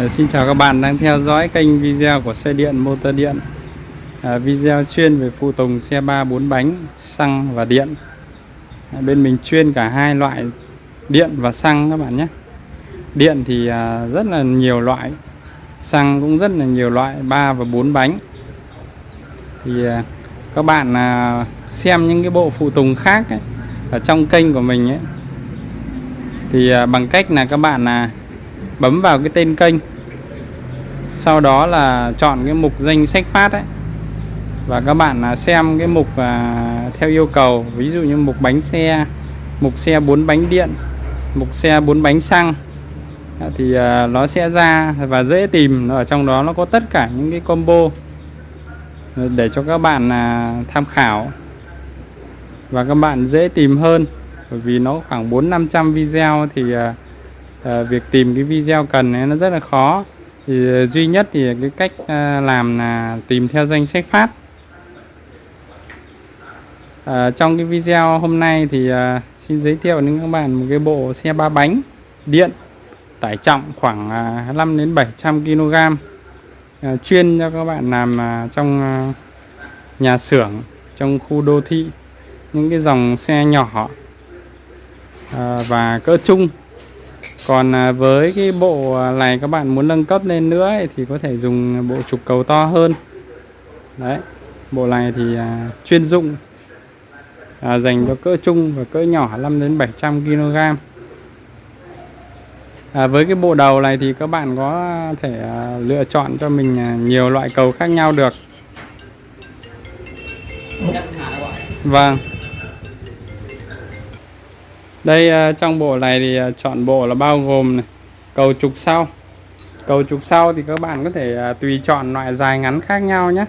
Ờ, xin chào các bạn đang theo dõi kênh video của xe điện motor điện. À, Video chuyên về phụ tùng xe 3 4 bánh xăng và điện. À, Bên mình chuyên cả hai loại điện và xăng các bạn nhé. Điện thì à, rất là nhiều loại Xăng cũng rất là nhiều loại 3 và 4 bánh. Thì à, các bạn à, xem những cái bộ phụ tùng khác ấy, ở trong kênh của mình ấy. Thì à, bằng cách là các bạn là bấm vào cái tên kênh sau đó là chọn cái mục danh sách phát ấy. Và các bạn là xem cái mục à, theo yêu cầu. Ví dụ như mục bánh xe mục xe bốn bánh điện mục xe bốn bánh xăng. À, thì à, nó sẽ ra và dễ tìm. Ở trong đó nó có tất cả những cái combo ờ, để cho các bạn là tham khảo. Và các bạn dễ tìm hơn bởi vì nó khoảng 4 500 video thì à, à, việc tìm cái video cần ấy nó rất là khó thì ờ, duy nhất thì cái cách ờ, làm là tìm theo danh sách phát. À, trong cái video hôm nay thì à, xin giới thiệu đến các bạn một cái bộ xe ba bánh điện tải trọng khoảng à, 5 đến 700 kg à, chuyên cho các bạn làm à, trong à, nhà xưởng trong khu đô thị những cái dòng xe nhỏ à, và cỡ trung còn à, với cái bộ à, này các bạn muốn nâng cấp lên nữa ấy, thì có thể dùng bộ trục cầu to hơn. Đấy bộ này thì à, chuyên dụng à, dành cho cỡ trung và cỡ nhỏ 5 đến 700 kg à, với cái bộ đầu này thì các bạn có thể à, lựa chọn cho mình à, nhiều loại cầu khác nhau được. Vâng đây à, trong bộ này thì à, chọn bộ là bao gồm này, cầu trục sau. Cầu trục sau thì các bạn có thể à, tùy chọn loại dài ngắn khác nhau nhé.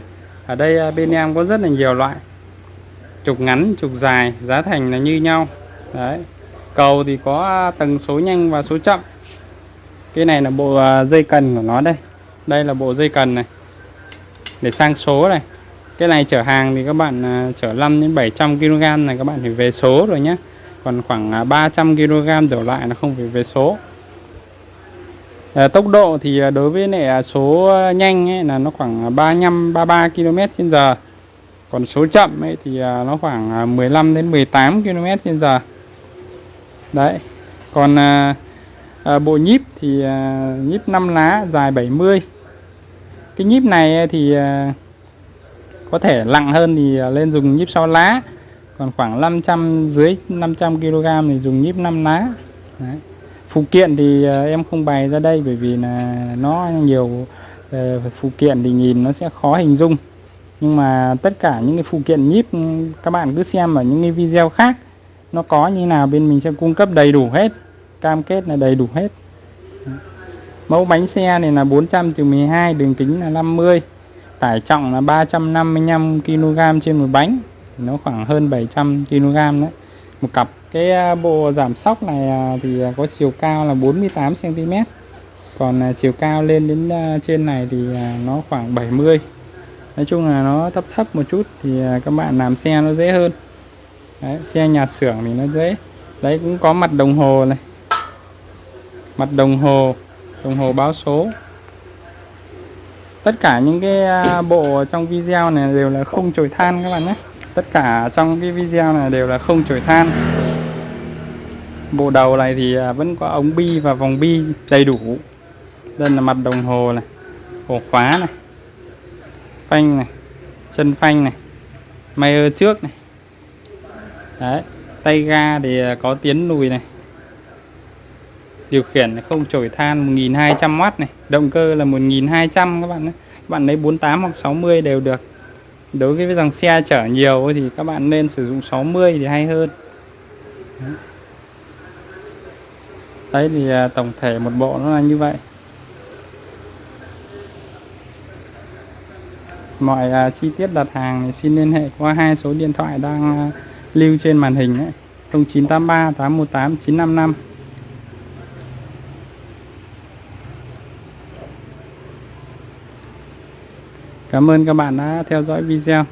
Ở đây bên em có rất là nhiều loại. Trục ngắn trục dài giá thành là như nhau. Đấy. Cầu thì có tầng số nhanh và số chậm. Cái này là bộ dây cần của nó đây. Đây là bộ dây cần này. Để sang số này. Cái này chở hàng thì các bạn chở 5 đến 700 kg này các bạn phải về số rồi nhé còn khoảng à, 300 kg đổ lại là không phải về số. À, tốc độ thì à, đối với lại à, số nhanh ấy là nó khoảng 35 33 km trên giờ. Còn số chậm ấy thì nó khoảng 15 đến 18 km trên giờ. Đấy. Còn à, à, bộ nhíp thì à, nhíp 5 lá dài 70 cái nhíp này thì à, có thể nặng hơn thì lên dùng nhíp 6 lá còn khoảng 500 dưới 500 kg thì dùng nhíp 5 lá. Đấy. phụ kiện thì uh, em không bày ra đây bởi vì là nó nhiều uh, phụ kiện thì nhìn nó sẽ khó hình dung. Nhưng mà tất cả những cái phụ kiện nhíp các bạn cứ xem ở những cái video khác nó có như nào bên mình sẽ cung cấp đầy đủ hết cam kết là đầy đủ hết. Mẫu bánh xe này là 400 trừ 12 đường kính là 50 tải trọng là 355 kg trên một bánh nó khoảng hơn 700 kg đấy. Một cặp cái à, bộ giảm sóc này à, thì có chiều cao là 48 cm còn à, chiều cao lên đến trên này thì nó khoảng 70 Nói chung là nó thấp thấp một chút thì các bạn làm xe nó dễ hơn. Đấy, xe nhà xưởng thì nó dễ. Đấy cũng có mặt đồng hồ này. Mặt đồng hồ đồng hồ báo số. Tất cả những cái bộ trong video này đều là không chổi than các bạn nhé tất cả trong cái video này đều là không chổi than. Bộ đầu này thì à, vẫn có ống bi và vòng bi đầy đủ. Đây là mặt đồng hồ này, ổ khóa này, phanh này, chân phanh này may ở trước này. Đấy, tay ga thì à, có tiến lùi này. Điều khiển không chổi than 1200W này, động cơ là 1200 các bạn nhé. Các bạn lấy 48 hoặc 60 đều được đối với dòng xe chở nhiều thì các bạn nên sử dụng 60 thì hay hơn. Đấy thì à, tổng thể một bộ nó là như vậy. Mọi uh, chi tiết đặt hàng thì xin liên hệ qua hai số điện thoại đang uh, lưu trên màn hình ấy. 0983 818 955 Cảm ơn các bạn đã theo dõi video.